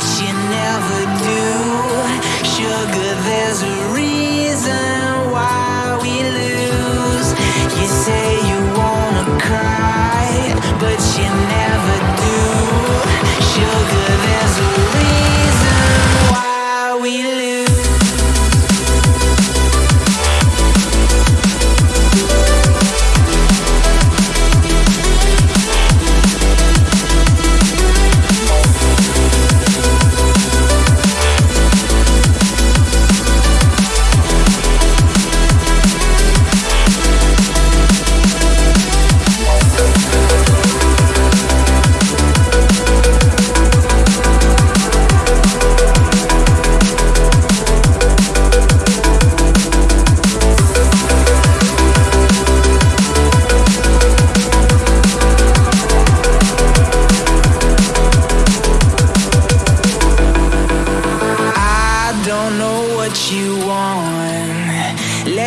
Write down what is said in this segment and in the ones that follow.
but you never do. Sugar,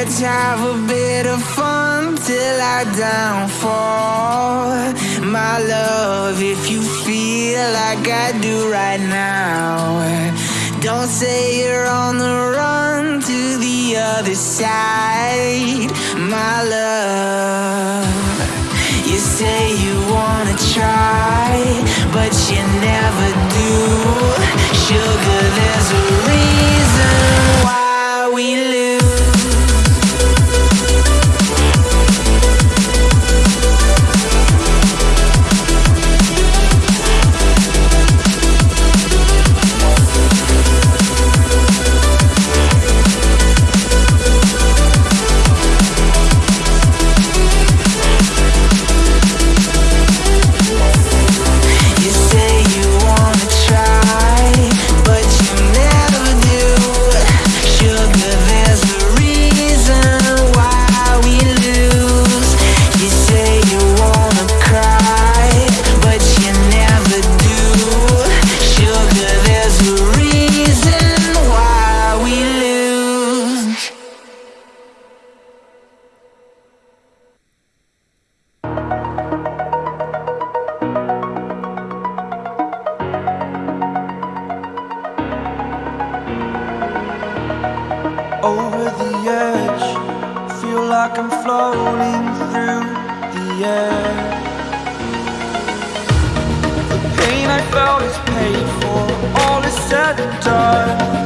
Let's have a bit of fun till I downfall. My love, if you feel like I do right now, don't say you're on the run to the other side. My love. You say you wanna try, over the edge. Feel like I'm floating through the air. The pain I felt is paid for. All is said and done.